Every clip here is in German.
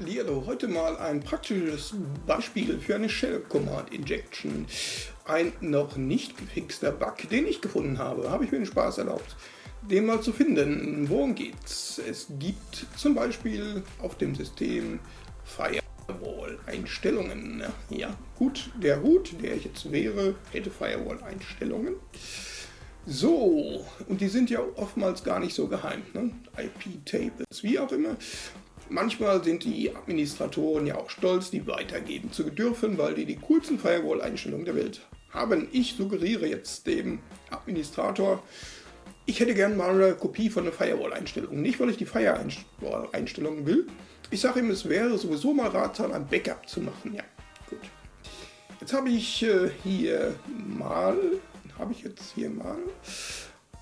Hallihallo, heute mal ein praktisches Beispiel für eine Shell Command Injection. Ein noch nicht gefixter Bug, den ich gefunden habe. Habe ich mir den Spaß erlaubt, den mal zu finden. Worum geht's? Es gibt zum Beispiel auf dem System Firewall-Einstellungen. Ja, gut, der Root, der ich jetzt wäre, hätte Firewall-Einstellungen. So, und die sind ja oftmals gar nicht so geheim. Ne? IP-Tables, wie auch immer. Manchmal sind die Administratoren ja auch stolz, die weitergeben zu dürfen, weil die die coolsten Firewall-Einstellungen der Welt haben. Ich suggeriere jetzt dem Administrator, ich hätte gerne mal eine Kopie von der Firewall-Einstellung. Nicht, weil ich die Firewall-Einstellungen will. Ich sage ihm, es wäre sowieso mal ratsam, ein Backup zu machen. Ja, gut. Jetzt habe ich äh, hier mal, habe ich jetzt hier mal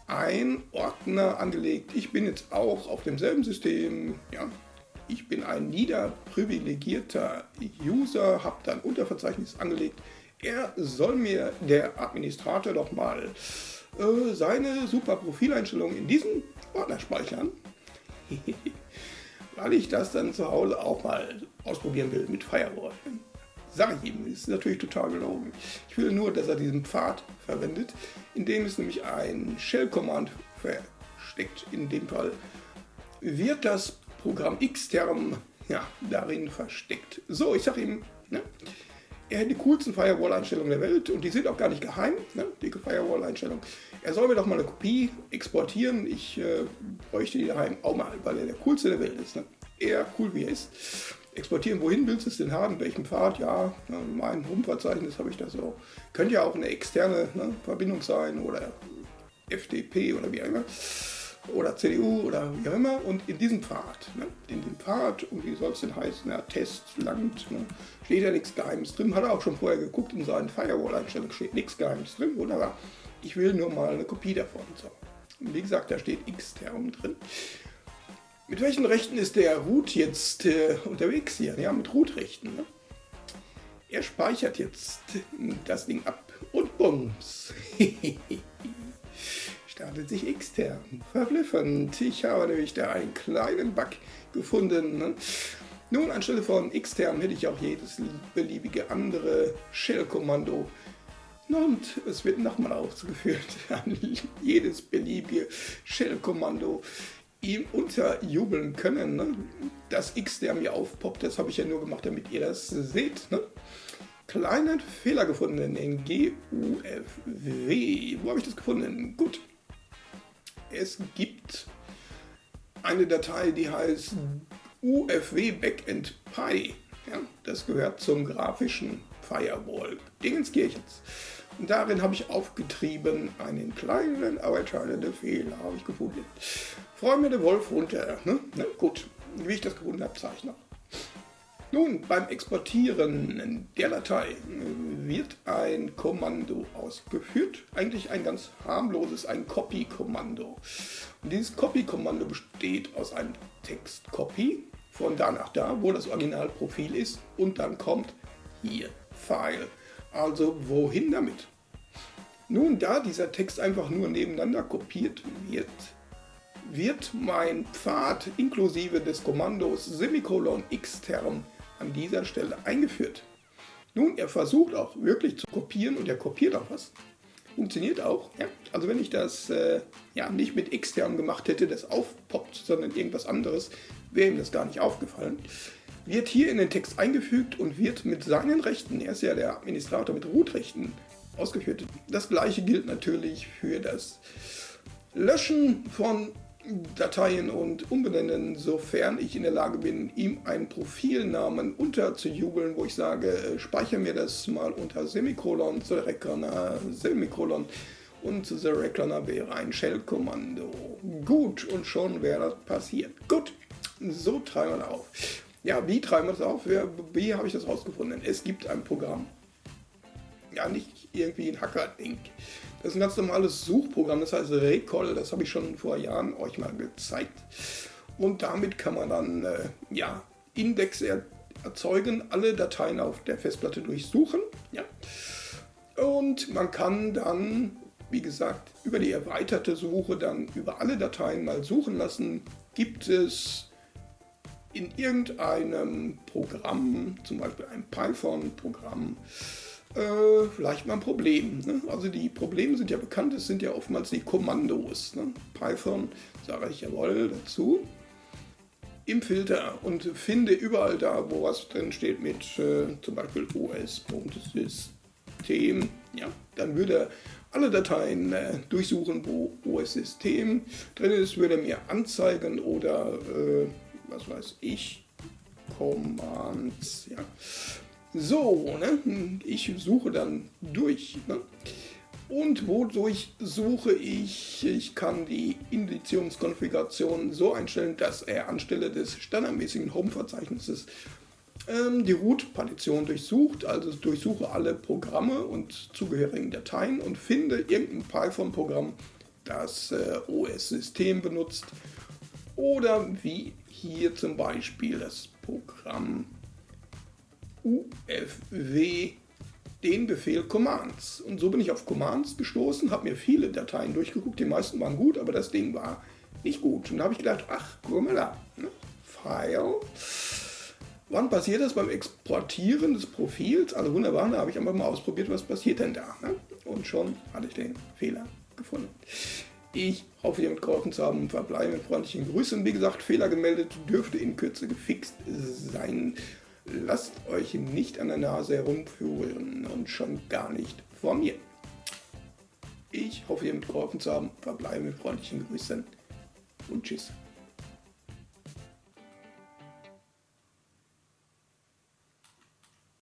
ein Ordner angelegt. Ich bin jetzt auch auf demselben System, ja, ich bin ein niederprivilegierter User, habe dann Unterverzeichnis angelegt. Er soll mir, der Administrator, doch mal äh, seine super Profileinstellungen in diesem Ordner speichern. Weil ich das dann zu Hause auch mal ausprobieren will mit Firewall. Sage ich ihm, ist natürlich total gelogen. Ich will nur, dass er diesen Pfad verwendet, in dem ist nämlich ein Shell-Command versteckt. In dem Fall wird das Programm Xterm ja, darin versteckt. So, ich sage ihm, ne, er hat die coolsten Firewall-Einstellungen der Welt und die sind auch gar nicht geheim, ne, die Firewall-Einstellungen. Er soll mir doch mal eine Kopie exportieren. Ich äh, bräuchte die daheim auch mal, weil er der coolste der Welt ist. Ne? Er cool wie er ist. Exportieren, wohin willst du es denn haben? Welchen Pfad? Ja, mein Rumverzeichnis habe ich da so. Könnte ja auch eine externe ne, Verbindung sein oder FTP oder wie auch immer oder CDU oder wie auch immer und in diesem Pfad, ne, in dem Pfad, und wie soll es denn heißen, ja, Test, Land, ne, steht ja nichts Geheimes drin, hat er auch schon vorher geguckt, in seinen Firewall-Einstellungen steht nichts Geheimes drin, wunderbar. Ich will nur mal eine Kopie davon. So. Und wie gesagt, da steht X-Term drin. Mit welchen Rechten ist der Root jetzt äh, unterwegs hier? Ja, mit Root-Rechten. Ne? Er speichert jetzt das Ding ab und bums. startet sich extern. Verblüffend. Ich habe nämlich da einen kleinen Bug gefunden. Ne? Nun, anstelle von extern hätte ich auch jedes beliebige andere Shell-Kommando. Und es wird nochmal ausgeführt an jedes beliebige Shell-Kommando ihm unterjubeln können. Ne? Das X, der mir aufpoppt, das habe ich ja nur gemacht, damit ihr das seht. Ne? Kleinen Fehler gefunden in GUFW. Wo habe ich das gefunden? Gut, es gibt eine Datei, die heißt UFW Backend Pi. Ja, das gehört zum grafischen Firewall Dingenskirchens. Und darin habe ich aufgetrieben einen kleinen, aber entscheidenden Fehler habe ich gefunden. Freue mir der Wolf runter. Ne? Na, gut, wie ich das gefunden habe, zeige ich noch. Nun, beim Exportieren der Datei wird ein Kommando ausgeführt, eigentlich ein ganz harmloses, ein Copy-Kommando. Und dieses Copy-Kommando besteht aus einem Text-Copy von da nach da, wo das Originalprofil ist und dann kommt hier File. Also wohin damit? Nun, da dieser Text einfach nur nebeneinander kopiert wird, wird mein Pfad inklusive des Kommandos Semikolon Xterm an dieser Stelle eingeführt. Nun, er versucht auch wirklich zu kopieren und er kopiert auch was. Funktioniert auch. Ja. Also wenn ich das äh, ja, nicht mit extern gemacht hätte, das aufpoppt, sondern irgendwas anderes, wäre ihm das gar nicht aufgefallen. Wird hier in den Text eingefügt und wird mit seinen Rechten, er ist ja der Administrator mit Root-Rechten, ausgeführt. Das gleiche gilt natürlich für das Löschen von Dateien und umbenennen, sofern ich in der Lage bin, ihm einen Profilnamen unterzujubeln, wo ich sage, äh, speichere mir das mal unter Semikolon, Reckoner, Semikolon und Reckoner wäre ein Shell-Kommando. Gut, und schon wäre das passiert. Gut, so treiben wir das auf. Ja, wie treiben wir das auf? Wie, wie habe ich das rausgefunden? Es gibt ein Programm, ja nicht irgendwie ein Hacker-Ding. Das ist ein ganz normales Suchprogramm, das heißt Recall, das habe ich schon vor Jahren euch mal gezeigt. Und damit kann man dann äh, ja, Indexe erzeugen, alle Dateien auf der Festplatte durchsuchen. Ja. Und man kann dann, wie gesagt, über die erweiterte Suche dann über alle Dateien mal suchen lassen. Gibt es in irgendeinem Programm, zum Beispiel ein Python-Programm, äh, vielleicht mal ein Problem. Ne? Also die Probleme sind ja bekannt, es sind ja oftmals die Kommandos. Ne? Python sage ich jawohl dazu im Filter und finde überall da, wo was drin steht mit äh, zum Beispiel os.system, ja, dann würde er alle Dateien äh, durchsuchen, wo OS-System drin ist, würde er mir anzeigen oder äh, was weiß ich, Commands, ja. So, ne? ich suche dann durch. Ne? Und wodurch suche ich? Ich kann die Indizierungskonfiguration so einstellen, dass er anstelle des standardmäßigen Home-Verzeichnisses ähm, die Root-Partition durchsucht, also durchsuche alle Programme und zugehörigen Dateien und finde irgendein Python-Programm, das äh, OS-System benutzt oder wie hier zum Beispiel das Programm UFW den Befehl Commands. Und so bin ich auf Commands gestoßen, habe mir viele Dateien durchgeguckt, die meisten waren gut, aber das Ding war nicht gut. Und da habe ich gedacht, ach, guck mal da, ne? File. Wann passiert das beim Exportieren des Profils? Also wunderbar, da habe ich einfach mal ausprobiert, was passiert denn da. Ne? Und schon hatte ich den Fehler gefunden. Ich hoffe, ihr mit geholfen zu haben. Verbleibe mit freundlichen Grüßen. Wie gesagt, Fehler gemeldet, dürfte in Kürze gefixt sein. Lasst euch nicht an der Nase herumführen und schon gar nicht vor mir. Ich hoffe, ihr mit geholfen zu haben. Verbleibe mit freundlichen Grüßen und tschüss.